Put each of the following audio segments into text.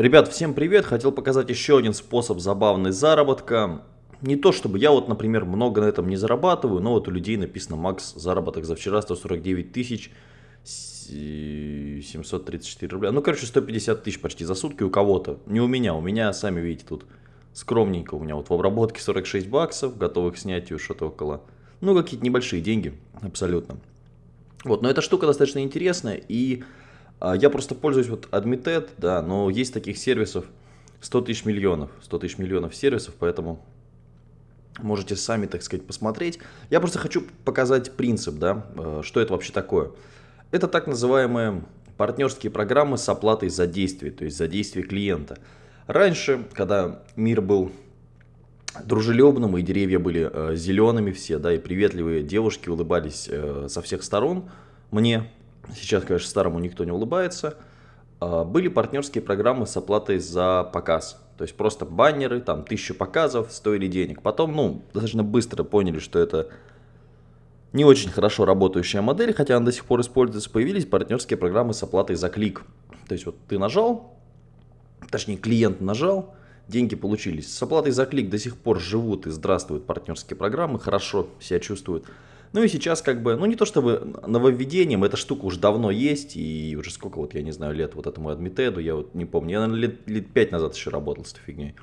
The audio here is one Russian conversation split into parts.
Ребят, всем привет! Хотел показать еще один способ забавный заработка. Не то чтобы я вот, например, много на этом не зарабатываю, но вот у людей написано макс заработок за вчера 149 тысяч 734 рубля. Ну, короче, 150 тысяч почти за сутки у кого-то. Не у меня, у меня, сами видите, тут скромненько. У меня вот в обработке 46 баксов, готовых снятию что-то около... Ну, какие-то небольшие деньги, абсолютно. Вот, но эта штука достаточно интересная, и я просто пользуюсь вот Admitted, да, но есть таких сервисов 100 тысяч миллионов, 100 тысяч миллионов сервисов, поэтому можете сами, так сказать, посмотреть. Я просто хочу показать принцип, да, э, что это вообще такое. Это так называемые партнерские программы с оплатой за действие, то есть за действие клиента. Раньше, когда мир был дружелюбным, и деревья были э, зелеными все, да, и приветливые девушки улыбались э, со всех сторон мне, Сейчас, конечно, старому никто не улыбается. А, были партнерские программы с оплатой за показ. То есть просто баннеры, там тысячу показов стоили денег. Потом, ну, достаточно быстро поняли, что это не очень хорошо работающая модель, хотя она до сих пор используется. Появились партнерские программы с оплатой за клик. То есть вот ты нажал, точнее клиент нажал, деньги получились. С оплатой за клик до сих пор живут и здравствуют партнерские программы, хорошо себя чувствуют. Ну и сейчас как бы, ну не то чтобы нововведением, эта штука уже давно есть, и уже сколько вот, я не знаю, лет вот этому адмитеду, я вот не помню, я, наверное, лет, лет 5 назад еще работал с этой фигней.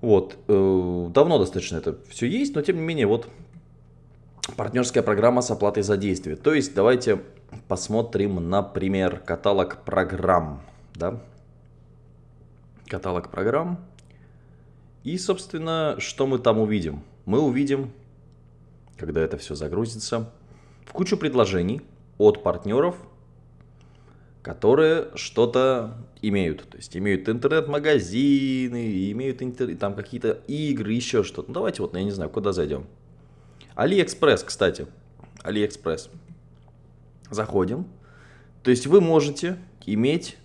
Вот, э, давно достаточно это все есть, но тем не менее, вот партнерская программа с оплатой за действие. То есть давайте посмотрим, например, каталог программ, да, каталог программ. И, собственно, что мы там увидим? Мы увидим когда это все загрузится, в кучу предложений от партнеров, которые что-то имеют. То есть имеют интернет-магазины, имеют интер... там какие-то игры, еще что-то. Ну, давайте вот, я не знаю, куда зайдем. Алиэкспресс, кстати. Алиэкспресс. Заходим. То есть вы можете иметь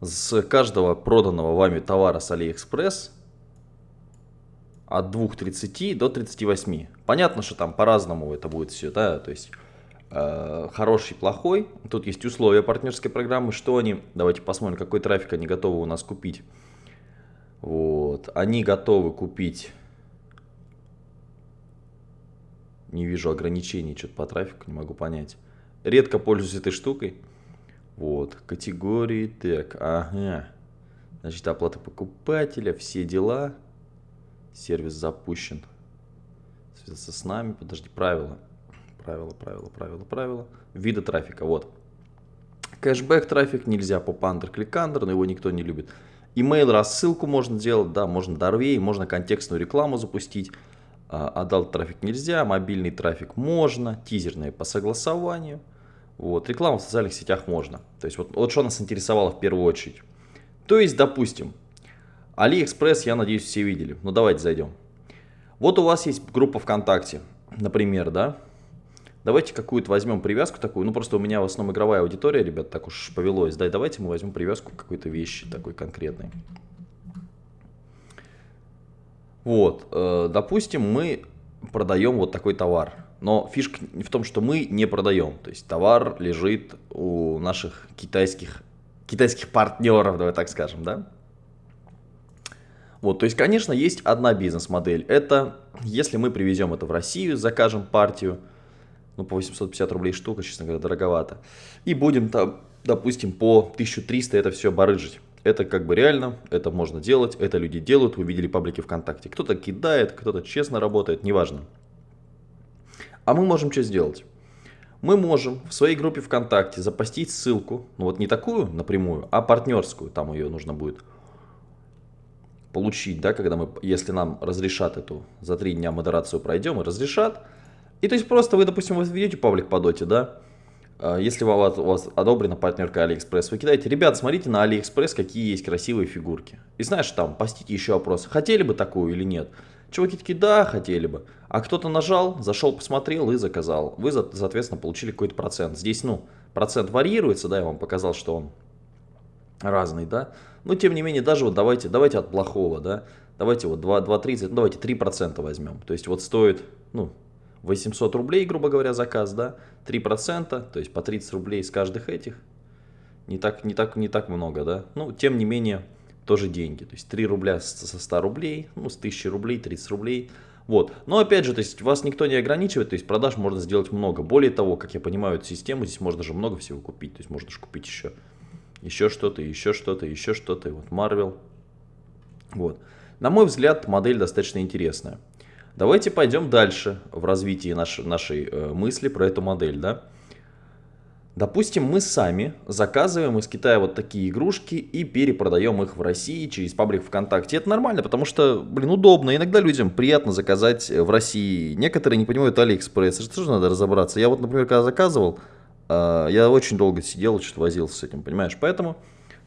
с каждого проданного вами товара с Алиэкспресс от 2.30 до 38. Понятно, что там по-разному это будет все, да, то есть э, хороший, плохой. Тут есть условия партнерской программы, что они, давайте посмотрим, какой трафик они готовы у нас купить. Вот, они готовы купить, не вижу ограничений, что-то по трафику, не могу понять. Редко пользуюсь этой штукой. Вот, категории, так, ага. Значит, оплата покупателя, все дела сервис запущен. Связаться с нами, подожди, правила. Правила, правила, правила, правила. Виды трафика, вот. Кэшбэк трафик нельзя, popunder, clickunder, но его никто не любит. Email рассылку можно делать, да, можно дорвей, можно контекстную рекламу запустить. Adult трафик нельзя, мобильный трафик можно, тизерные по согласованию. Вот, рекламу в социальных сетях можно. То есть вот, вот что нас интересовало в первую очередь. То есть, допустим, Алиэкспресс, я надеюсь, все видели. Ну, давайте зайдем. Вот у вас есть группа ВКонтакте, например, да? Давайте какую-то возьмем привязку такую. Ну, просто у меня в основном игровая аудитория, ребят, так уж повелось. Да, давайте мы возьмем привязку к какой-то вещи такой конкретной. Вот, э, допустим, мы продаем вот такой товар. Но фишка в том, что мы не продаем. То есть товар лежит у наших китайских, китайских партнеров, давай так скажем, да? Вот, то есть, конечно, есть одна бизнес-модель. Это если мы привезем это в Россию, закажем партию, ну, по 850 рублей штука, честно говоря, дороговато, и будем там, допустим, по 1300 это все барыжить. Это как бы реально, это можно делать, это люди делают, вы видели паблики ВКонтакте. Кто-то кидает, кто-то честно работает, неважно. А мы можем что сделать? Мы можем в своей группе ВКонтакте запостить ссылку, ну вот не такую напрямую, а партнерскую, там ее нужно будет получить, да, когда мы, если нам разрешат эту, за три дня модерацию пройдем и разрешат. И то есть просто вы, допустим, вы ведете паблик по доте, да, а, если у вас, у вас одобрена партнерка Алиэкспресс, вы кидаете, ребят, смотрите на Алиэкспресс, какие есть красивые фигурки. И знаешь, там, постите еще вопрос, хотели бы такую или нет. Чуваки такие, да, хотели бы. А кто-то нажал, зашел, посмотрел и заказал. Вы, соответственно, получили какой-то процент. Здесь, ну, процент варьируется, да, я вам показал, что он разный, да. Но тем не менее, даже вот давайте, давайте от плохого, да, давайте вот 2,30, ну давайте 3% возьмем. То есть вот стоит, ну, 800 рублей, грубо говоря, заказ, да, 3%, то есть по 30 рублей с каждых этих. Не так, не так, не так много, да? Ну, тем не менее, тоже деньги. То есть 3 рубля со 100 рублей, ну, с 1000 рублей, 30 рублей. Вот. Но опять же, то есть вас никто не ограничивает, то есть продаж можно сделать много. Более того, как я понимаю эту систему, здесь можно же много всего купить. То есть можно же купить еще, еще что-то, еще что-то, еще что-то. Вот Marvel. Вот. На мой взгляд, модель достаточно интересная. Давайте пойдем дальше в развитии наш, нашей э, мысли про эту модель, да. Допустим, мы сами заказываем из Китая вот такие игрушки и перепродаем их в России через паблик ВКонтакте. Это нормально, потому что, блин, удобно. Иногда людям приятно заказать в России. Некоторые не понимают Алиэкспресс. Это тоже надо разобраться. Я вот, например, когда заказывал, э, я очень долго сидел, что-то возился с этим, понимаешь? Поэтому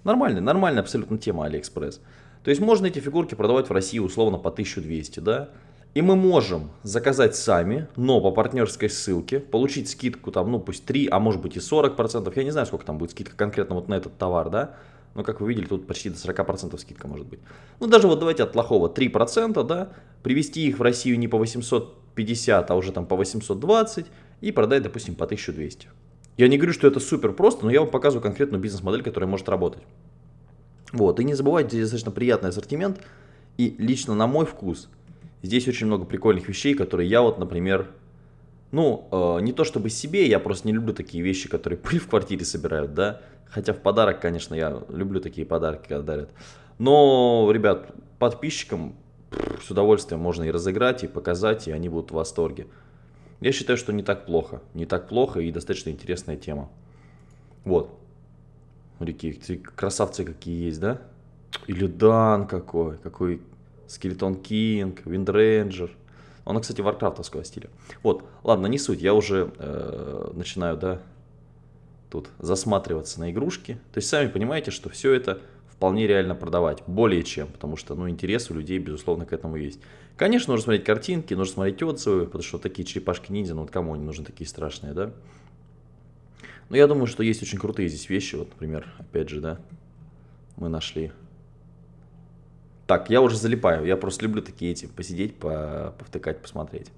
нормально, нормальная абсолютно тема Алиэкспресс. То есть можно эти фигурки продавать в России условно по 1200, да? И мы можем заказать сами, но по партнерской ссылке, получить скидку там, ну пусть 3, а может быть и 40%. Я не знаю, сколько там будет скидка конкретно вот на этот товар, да. Но как вы видели, тут почти до 40% скидка может быть. Ну даже вот давайте от плохого 3%, да. Привезти их в Россию не по 850, а уже там по 820 и продать, допустим, по 1200. Я не говорю, что это супер просто, но я вам показываю конкретную бизнес-модель, которая может работать. Вот, и не забывайте, достаточно приятный ассортимент. И лично на мой вкус – Здесь очень много прикольных вещей, которые я вот, например, ну, э, не то чтобы себе, я просто не люблю такие вещи, которые пыль в квартире собирают, да. Хотя в подарок, конечно, я люблю такие подарки, когда дарят. Но, ребят, подписчикам с удовольствием можно и разыграть, и показать, и они будут в восторге. Я считаю, что не так плохо. Не так плохо и достаточно интересная тема. Вот. Смотрите, красавцы какие есть, да? Или Дан какой, какой Skeleton King, Windranger. Он, кстати, варкрафтовского стиля. Вот, ладно, не суть, я уже э, начинаю, да, тут засматриваться на игрушки. То есть сами понимаете, что все это вполне реально продавать, более чем, потому что, ну, интерес у людей, безусловно, к этому есть. Конечно, нужно смотреть картинки, нужно смотреть отзывы, потому что такие черепашки-ниндзя, ну, вот кому они нужны такие страшные, да? Но я думаю, что есть очень крутые здесь вещи, вот, например, опять же, да, мы нашли так, я уже залипаю, я просто люблю такие эти, посидеть, по, повтыкать, посмотреть.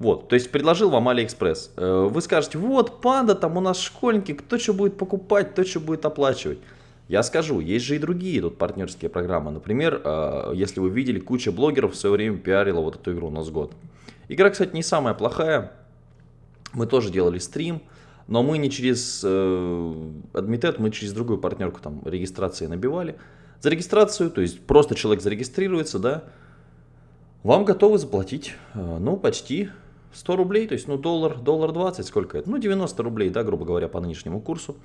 Вот, то есть предложил вам Алиэкспресс. Э, вы скажете, вот, панда, там у нас школьники, кто что будет покупать, кто что будет оплачивать. Я скажу, есть же и другие тут партнерские программы. Например, э, если вы видели, куча блогеров в свое время пиарила вот эту игру у нас год. Игра, кстати, не самая плохая. Мы тоже делали стрим, но мы не через э, Admitad, мы через другую партнерку там регистрации набивали. За регистрацию, то есть просто человек зарегистрируется, да, вам готовы заплатить, э, ну, почти 100 рублей, то есть, ну, доллар, доллар 20, сколько это? Ну, 90 рублей, да, грубо говоря, по нынешнему курсу.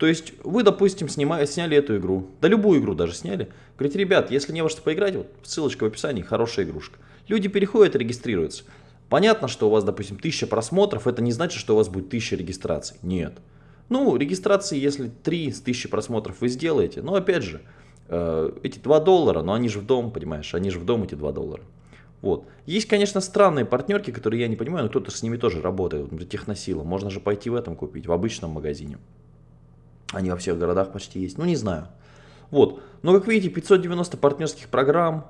То есть, вы, допустим, снимали, сняли эту игру, да любую игру даже сняли. Говорите, ребят, если не во что поиграть, вот ссылочка в описании, хорошая игрушка. Люди переходят, регистрируются. Понятно, что у вас, допустим, 1000 просмотров, это не значит, что у вас будет 1000 регистраций. Нет. Ну, регистрации, если 3 с 1000 просмотров вы сделаете, но опять же, Э, эти 2 доллара, но они же в дом, понимаешь, они же в дом эти 2 доллара. Вот. Есть, конечно, странные партнерки, которые я не понимаю, но кто-то с ними тоже работает. Например, Техносила. Можно же пойти в этом купить, в обычном магазине. Они во всех городах почти есть. Ну, не знаю. Вот. Но, как видите, 590 партнерских программ.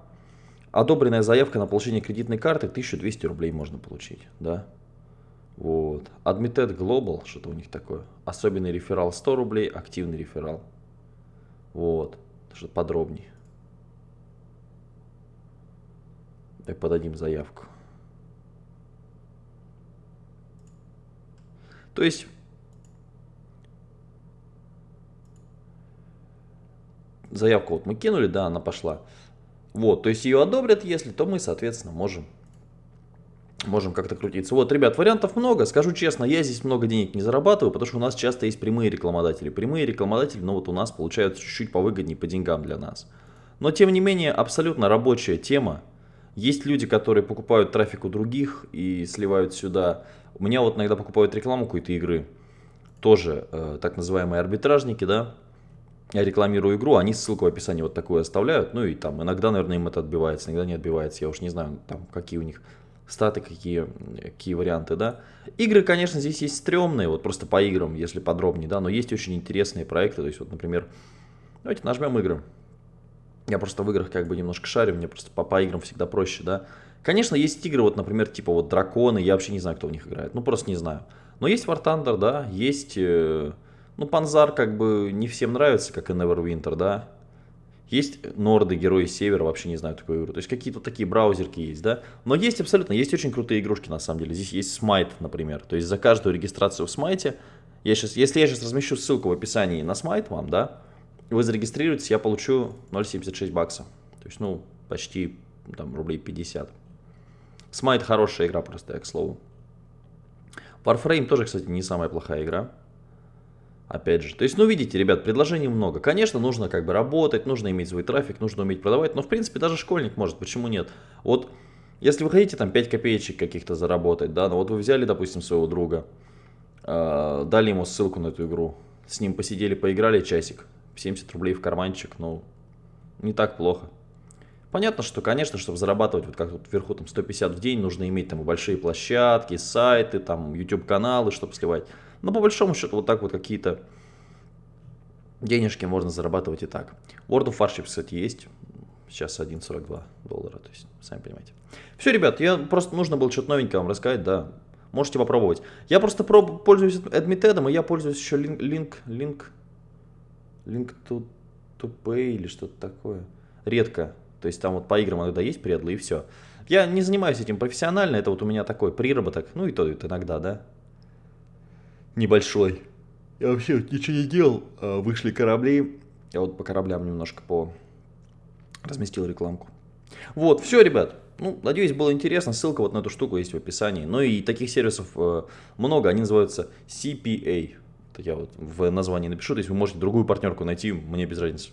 Одобренная заявка на получение кредитной карты 1200 рублей можно получить. Да? Вот. Admitted Global, что-то у них такое. Особенный реферал 100 рублей, активный реферал. Вот что подробнее. Так подадим заявку. То есть заявку вот мы кинули, да, она пошла. Вот, то есть ее одобрят, если, то мы, соответственно, можем можем как-то крутиться. Вот, ребят, вариантов много. Скажу честно, я здесь много денег не зарабатываю, потому что у нас часто есть прямые рекламодатели. Прямые рекламодатели, ну вот у нас получаются чуть-чуть повыгоднее по деньгам для нас. Но, тем не менее, абсолютно рабочая тема. Есть люди, которые покупают трафик у других и сливают сюда. У меня вот иногда покупают рекламу какой-то игры. Тоже э, так называемые арбитражники, да. Я рекламирую игру, они ссылку в описании вот такую оставляют. Ну и там иногда, наверное, им это отбивается, иногда не отбивается. Я уж не знаю, там какие у них статы, какие, какие варианты, да. Игры, конечно, здесь есть стрёмные, вот просто по играм, если подробнее, да, но есть очень интересные проекты, то есть вот, например, давайте нажмем игры. Я просто в играх как бы немножко шарю, мне просто по, по играм всегда проще, да. Конечно, есть игры, вот, например, типа вот Драконы, я вообще не знаю, кто в них играет, ну просто не знаю. Но есть War Thunder, да, есть, э, Ну, Панзар как бы не всем нравится, как и Neverwinter, да. Есть норды, герои севера, вообще не знаю такую игру. То есть какие-то такие браузерки есть, да. Но есть абсолютно, есть очень крутые игрушки на самом деле. Здесь есть Smite, например. То есть за каждую регистрацию в Smite, я сейчас, если я сейчас размещу ссылку в описании на Smite вам, да, вы зарегистрируетесь, я получу 0,76 бакса. То есть, ну, почти там рублей 50. Smite хорошая игра просто, к слову. Warframe тоже, кстати, не самая плохая игра. Опять же, то есть, ну, видите, ребят, предложений много. Конечно, нужно как бы работать, нужно иметь свой трафик, нужно уметь продавать, но, в принципе, даже школьник может, почему нет? Вот, если вы хотите там 5 копеечек каких-то заработать, да, ну вот вы взяли, допустим, своего друга, э, дали ему ссылку на эту игру, с ним посидели, поиграли часик, 70 рублей в карманчик, ну, не так плохо. Понятно, что, конечно, чтобы зарабатывать, вот как тут вверху, там, 150 в день, нужно иметь там большие площадки, сайты, там, YouTube-каналы, чтобы сливать. Но по большому счету вот так вот какие-то денежки можно зарабатывать и так. World of Warships, кстати, есть. Сейчас 1.42 доллара, то есть, сами понимаете. Все, ребят, я просто нужно было что-то новенькое вам рассказать, да. Можете попробовать. Я просто проб, пользуюсь Admitted, и я пользуюсь еще Link, Link, Link, Link to, to Pay или что-то такое. Редко. То есть там вот по играм иногда есть предлы и все. Я не занимаюсь этим профессионально, это вот у меня такой приработок, ну и то это иногда, да небольшой. Я вообще ничего не делал, а, вышли корабли. Я вот по кораблям немножко по разместил рекламку. Вот, все, ребят. Ну, надеюсь, было интересно. Ссылка вот на эту штуку есть в описании. Ну и таких сервисов э, много. Они называются CPA. Это я вот в названии напишу. То есть вы можете другую партнерку найти, мне без разницы.